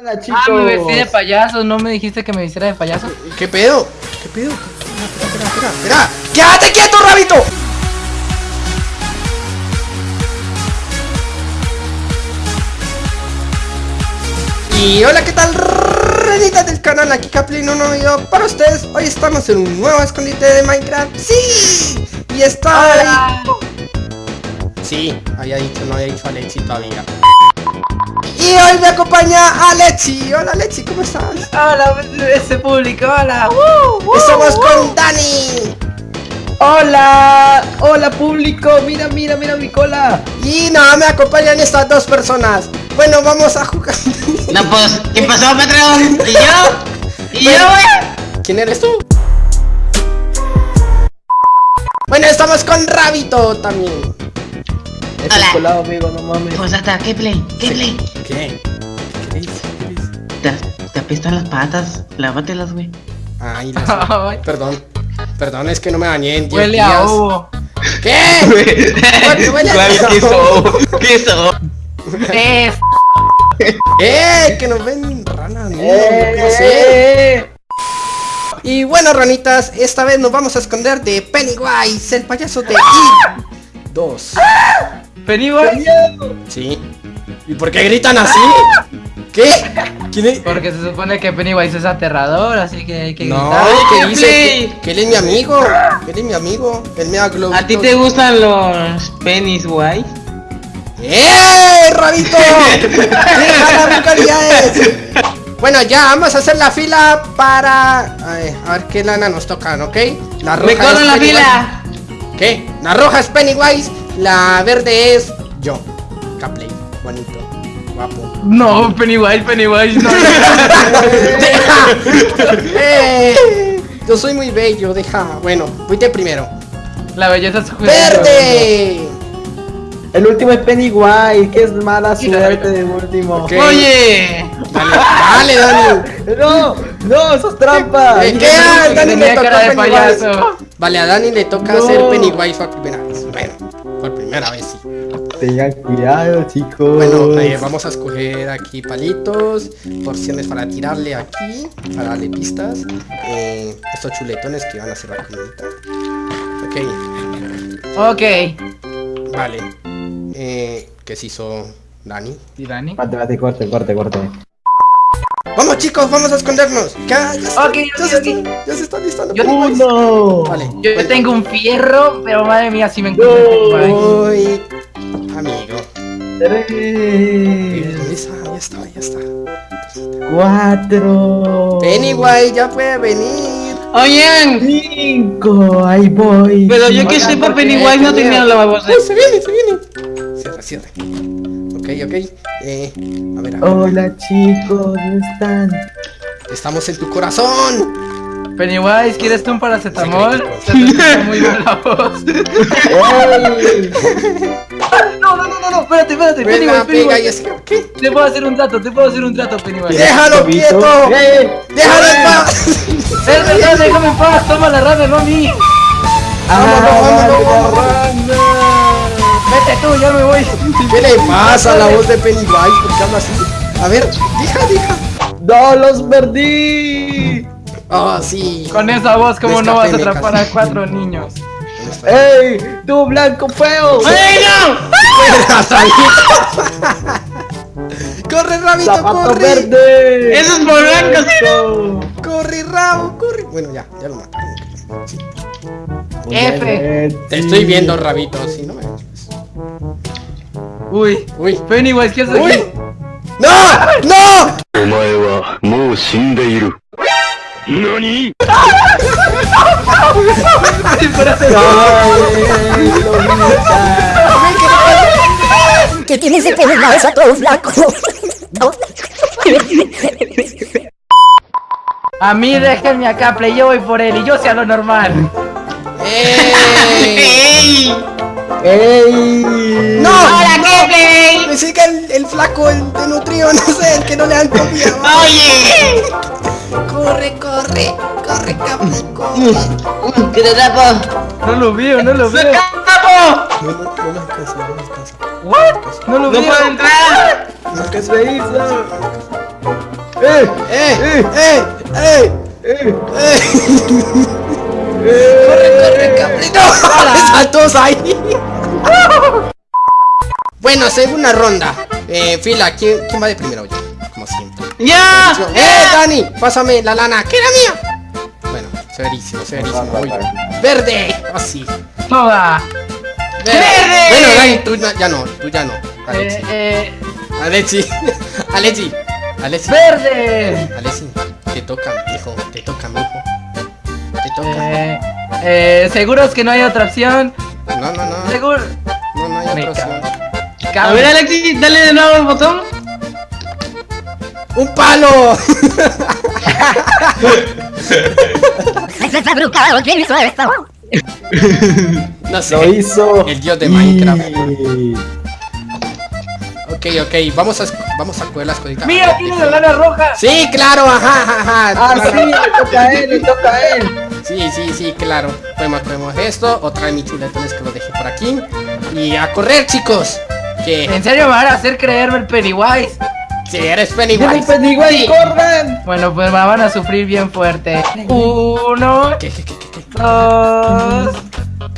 Hola chicos. Ah, me vestí de payaso, no me dijiste que me vistiera de payaso. ¿Qué pedo? ¿Qué pedo? Espera, espera, espera, espera. ¡Quédate quieto, rabito! Y hola, ¿qué tal? Renitas del canal, aquí Caplin, un nuevo video para ustedes. Hoy estamos en un nuevo escondite de Minecraft. ¡Sí! Y está ahí. Sí, había dicho, no había dicho Alexi todavía. Y hoy me acompaña Alexi. Hola, Alexi, ¿cómo estás? Hola, ese público, hola. ¡Woo! Estamos con Dani. Hola. Hola público. Mira, mira, mira mi cola. Y no, me acompañan estas dos personas. Bueno, vamos a jugar. No, pues, ¿qué pasó, patrón? ¿Y yo? ¿Y yo? ¿Quién eres tú? Bueno, estamos con Rabito también. Es Hola. el colado, amigo, no mames. Pues hasta, ¿qué play? ¿Qué play? ¿Qué? Te, te apestan las patas, lávatelas, güey. Ay, las- perdón. Perdón, es que no me bañé en 10 Huele a ovo. ¿Qué? Huele- huele a- ¿Qué hizo? ¿Qué hizo? Es. ¡Eh! Que nos ven ranas, no, Eh, no sé. Y bueno, ranitas, esta vez nos vamos a esconder de Pennywise, el payaso de I. Dos. Pennywise. Sí. ¿Y por qué gritan así? ¿Qué? ¿Quién es? Porque se supone que Pennywise es aterrador, así que hay que No, gritar. que ¿qué dice que, que él es mi amigo. Que él es mi amigo. Él me da. ¿A ti te gustan los penis, güey? ¡Eh, Rabito! Bueno, ya, vamos a hacer la fila para... A ver, a ver qué lana nos tocan, ¿ok? La roja ¡Me corro la Pennywise. fila! ¿Qué? La roja es Pennywise, la verde es yo. Capley, bonito, guapo. No, Pennywise, Pennywise, no. ¡Deja! ¡Eh! Yo soy muy bello, deja. Bueno, fuiste primero. La belleza es. ¡Verde! El último es Pennywise. Que es mala suerte de último. ¡Oye! Dale, dale, Dani. No, no, eso es trampa. ¿Qué? Dije A que Dani le toca cara de payaso. Vale, a Dani le toca No. hacer Pennywise por primera vez. Bueno, por primera vez sí. Tengan cuidado, chicos. Bueno, eh, vamos a escoger aquí palitos, porciones para tirarle aquí, para darle pistas. Eh, estos chuletones que van a hacer la comidita. Ok, Ok. vale. Eh, ¿Qué se hizo Dani? ¿Y Dani? Corte, corte, corte. Vamos chicos, vamos a escondernos. Ya, ya, se- Ok, ya ok, se, ok. Están, ya se están listando. Yo-. Vale. Yo tengo un fierro, pero madre mía, si me encuentro. Uy, amigo. Tres. Ya está, ya está. Cuatro. Pennywise ya puede venir. ¡Oigan! Cinco. Ahí voy. Pero yo que sepa. Pennywise no ¿Qué tenía lavabos. Uy, se viene, se viene. Cierra, cierra. Ok, ok. Eh, a ver, a ver. Hola chicos, ¿dónde están? Estamos en tu corazón. Pennywise, ¿quieres tú un paracetamol? Se te muy bien la voz. ¡Ey! No, no, no, no, no, espérate, espérate, Pennywise, pega y Pennywise. ¿Qué? Te puedo hacer un trato, te puedo hacer un trato, Pennywise. Déjalo quieto. Déjalo en paz. Es verdad, déjame en paz, toma la rana, no a mí. Vámonos, vámonos, vámonos. Vete tú, ya me voy. ¿Qué le pasa a la voz de Pennywise? ¿Por qué habla así? A ver, deja, deja. ¡No los perdí! Ah, sí. Con esa voz, ¿cómo no vas a atrapar a cuatro niños? ¡Ey! ¡Tú blanco feo! ¡Ay, no! Corre, rabito, ¡Zapato corre. verde! Eso es por blanco, ¿sí? Eso. Corre, rabo, corre. Bueno, ya, ya lo mataron. Sí. F. Te estoy viendo, rabito, si no me Uy, uy, Pennywise, ¿qué haces uy. aquí? ¡No! ¡No! ¡Nani! ¿Qué tienes que tener más a todo flaco? A mí déjenme acá, play, yo voy por él y yo sea lo normal. ¡Ey! ¡Ey! ¡No! ¡Hola, qué play! Me sigue el, el flaco, el de nutrido, no sé, el que no le dan comida. ¡Oye! Corre, corre, corre, cabrón, corre. ¡Que te tapo! No lo veo, no lo veo. ¡Tapo! No, no, no me alcanza, no me alcanza. ¿What? No lo ¡No veo. puedo entrar! ¿Qué se hizo? ¡Eh! ¡Eh! ¡Eh! ¡Eh! ¡Eh! ¡Corre, corre, cabrito! ¡Están todos ahí! Bueno, segunda ronda. Eh, fila, ¿quién, ¿quién va de primero? Yo, como siempre. ¡Ya! ¡Eh, Dani! Pásame la lana, que era mía. Bueno, severísimo, severísimo. Uy. ¡Verde! Así. Toda. ¡Verde! Bueno, Dani, tú no- ya no, tú ya no. Alexi. Eh, eh, Alexi. Alexi. Alexi. verde. Alexi. Te toca, hijo. Te toca, mijo. Te toca. Eh, eh, seguros que no hay otra opción. No, no, no. Seguro. No, no hay otra cago. A ver, Alexi, dale de nuevo el botón. ¡Un palo! No sé. Lo hizo. El dios de Minecraft. Y- Ok, ok. Vamos a, vamos a coger las cositas. Mira, tiene la lana roja. Sí, claro, ajá, ajá, ajá. Ah, claro. sí, le toca a él, le toca a él. Sí, sí, sí, claro. Podemos, podemos esto. Otra de mis chuletones que lo dejé por aquí. Y a correr, chicos. ¿En serio me van a hacer creerme el Pennywise? si eres ¡Viene el Pennywise. Pennywise, corran! Bueno, pues me van a sufrir bien fuerte. Uno, ¿Qué, qué, qué, qué, qué? dos,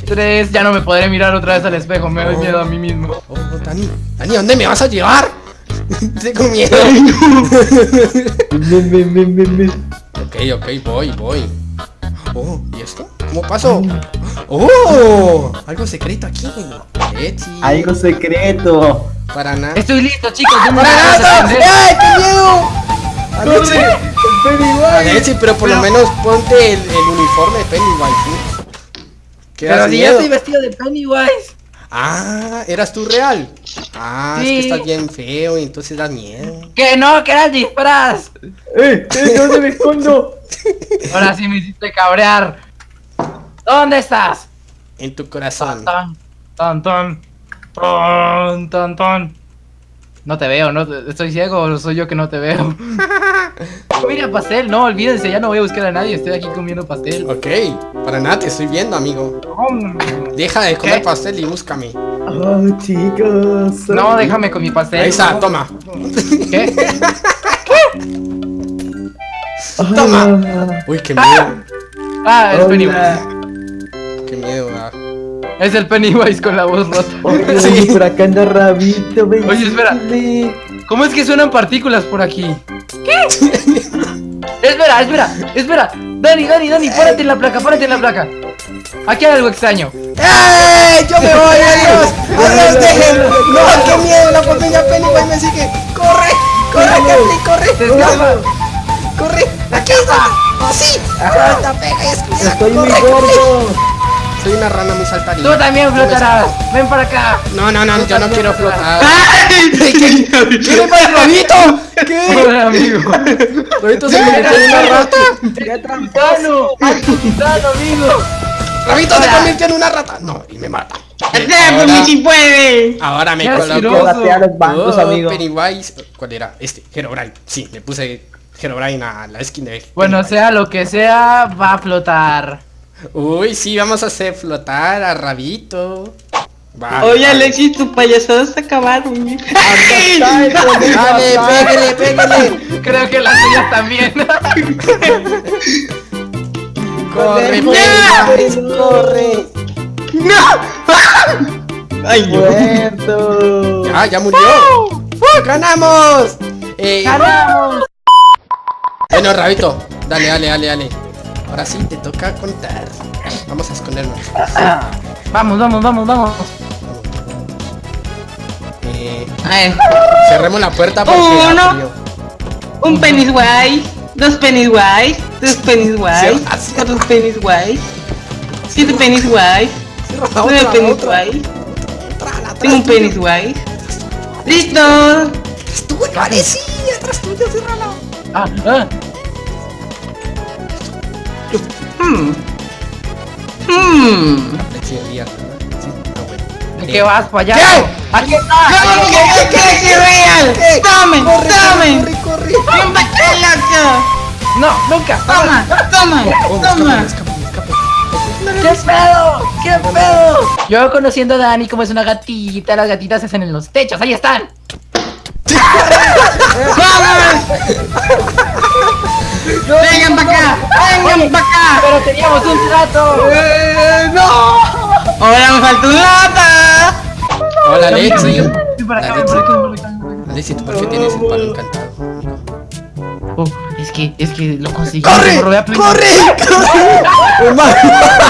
tres. Ya no me podré mirar otra vez al espejo. Me doy miedo a mí mismo. Oh, Dani, Dani, ¿dónde me vas a llevar? Tengo miedo. Ven, ven, ven, ven, ven. ok, ok, voy, voy. Oh, ¿y esto? ¿Cómo paso? Oh, algo secreto aquí. Etsy. Algo secreto. Para nada. Estoy listo, chicos. yo ¡Para nada! ¡Ay, qué miedo! Alexi, ¡El Pennywise! Alexi, pero por lo menos ponte el, el uniforme de Pennywise. ¿sí? ¿Qué Pero si ya miedo? estoy vestido de Pennywise. Ah, ¿eras tú real? Ah, es Sí. que estás bien feo y entonces das miedo. Que no, que era el disfraz. ¡Eh! ¡Eh! ¿Dónde me escondo? Ahora sí me hiciste cabrear. ¿Dónde estás? En tu corazón. Ton, ton, ton, ton, ton, ton. No te veo, no te- estoy ciego o soy yo que no te veo. Mira pastel, no, olvídense, ya no voy a buscar a nadie, estoy aquí comiendo pastel. Ok, para nada te estoy viendo, amigo. Deja de comer ¿Qué? pastel y búscame. Oh, chicos. No, déjame con mi pastel. Ahí está, toma. ¿Qué? Toma. Uy, qué miedo. Ah, es Hola. Es el Pennywise con la voz rota. Oye, Sí. por acá anda Rabito, ven. Oye, espera. ¿Cómo es que suenan partículas por aquí? ¿Qué? espera, espera, espera. Dani, Dani, Dani, párate en la placa, párate en la placa. Aquí hay algo extraño. ¡Eh! ¡Yo me voy! ¡Adiós! ¡Adiós! ¡Dejen! ¡No! ¡Qué miedo! La familia Pennywise me sigue. ¡Corre! ¡Corre, Capri! ¡Corre! Se escapa. ¡Corre! ¡Aquí está! ¡Oh, sí! ¡Corta, pega! Estoy muy ¡Corre, gordo. Soy una rana muy saltarina. Tú también flotarás. Ven para acá. No, no, no, yo no quiero flotar. ¡Ay! ¿Qué, ¿Qué le pasa, Rabito? ¿Qué? Hola, amigo. Rabito se convirtió en una rata. ¡Qué alto titano, amigo. Rabito se convirtió en una rata. No, y me mata. ¡Hazle, pues, si puede! Ahora me coloco. Batea los bancos, Oh, amigo. Pennywise. ¿Cuál era? Este, Herobrine. Sí, le puse Herobrine a la skin de. Bueno, Pennywise. sea lo que sea, va a flotar. Uy, sí, vamos a hacer flotar a Rabito. Vale, Oye, vale. Alexis, tu payasada se acabaron. ¡Ay! Dale, pégale, pégale. Creo que las suyas también. Corre, ¡No! Pennywise, corre. ¡Ay, no! ¡Muerto! Ah, ya murió. ¡Ganamos! Eh, ¡Ganamos! bueno, Rabito, dale, dale, dale, dale. Ahora sí, te toca contar. Vamos a escondernos. Vamos, vamos, vamos, vamos. Eh, Ay, cerremos la puerta porque Uno. un Pennywise, dos Pennywise, tres Pennywise, cierra. cuatro Pennywise, siete Pennywise, nueve. Pennywise, tengo un. Pennywise. ¡Listo! Atrás tuyo, vale, sí, atrás tuyo, ciérrala. Ah, ah. Hmm. Hmm. ¿no? Sí, ah, bueno. ¿De qué vas, payaso? ¿Qué? ¡Aquí está! ¡Vamos, que que real! Eh, ¡Tome, corre! Corre. ¡No, nunca! ¡Toma, toma, toma! ¿Qué pedo? ¿Qué pedo? Yo conociendo a Dani como es una gatita, las gatitas se hacen en los techos, ahí están. ¡Vamos! No, ¡Vengan para acá! ¡Vengan para acá! ¡Pero teníamos un trato! Eh, ¡No! ¡Ahora me falta un lata! Hola, Lexi. Lexi, ¿tú por qué tienes el palo encantado? Oh, es que, es que lo conseguí. ¡Corre! ¡Corre! ¡Corre! ¡Humano!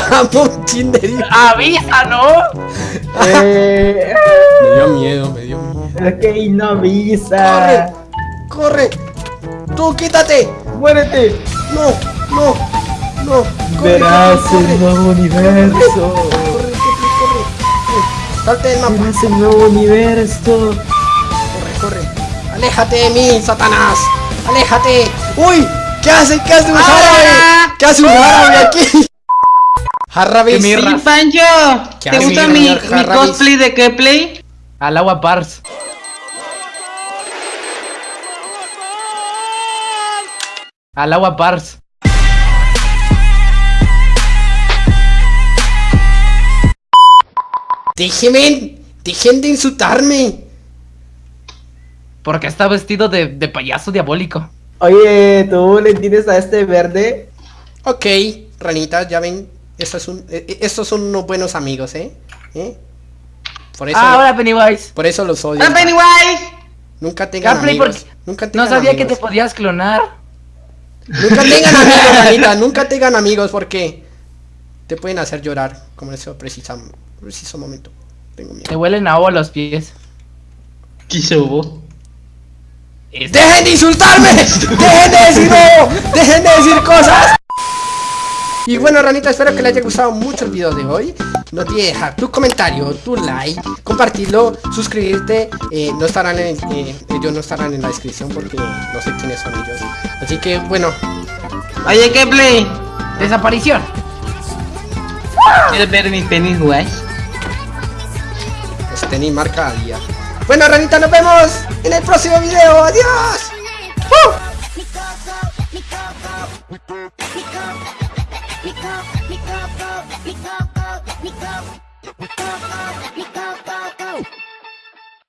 ¡Vamos, chinderito! ¡Avisa, no! Eh... Me dio miedo, me dio miedo. Ok, no avisa. ¡Corre! ¡Corre! ¡Tú quítate! Muérete. ¡No! ¡No! ¡No! ¡Corre, Verás corre, el nuevo universo. corre, corre, corre! ¡Salte del mapa! Verás el nuevo universo. ¡Corre, corre! ¡Aléjate de mí, Satanás! ¡Aléjate! ¡Uy! ¿Qué hace? ¿Qué hace un árabe? ¿Qué hace un árabe aquí? Ra- Sí, Pancho. ¿Qué ¿Te gusta mi, mi Harrabis? cosplay de qué play? Al agua Pars. Al agua Pars. Déjenme, dejen de insultarme. Porque está vestido de, de payaso diabólico. Oye, ¿tú le tienes a este verde? Ok, ranitas, ya ven. Estos son, eh, eh, estos son unos buenos amigos, ¿eh? ¿Eh? Por eso, Ah, ahora Pennywise. por eso los odio. ¡Ah, Pennywise! Nunca tengan Gameplay, amigos. porque Nunca tengan no sabía que te podías clonar. Nunca tengan amigos, ranita. Nunca tengan amigos porque te pueden hacer llorar. Como en ese precisa, preciso momento. Tengo Te miedo. huelen a agua los pies. ¿Qué hubo? Es- ¡Dejen de insultarme! ¡Dejen de decir no! ¡Dejen de decir cosas! Y bueno, ranita, espero que les haya gustado mucho el video de hoy. No olvides dejar tu comentario, tu like, compartirlo, suscribirte. eh, no estarán en, eh, ellos no estarán en la descripción porque no sé quiénes son ellos. Así que bueno, Oye, ¿qué play? Desaparición. ¿Quieres ver mi Pennywise? pues tenéis marca a día. Bueno, ranita, nos vemos en el próximo video. ¡Adiós! let me go, let me go, go, let me go, go, let me go, go, go, let me go, go, go.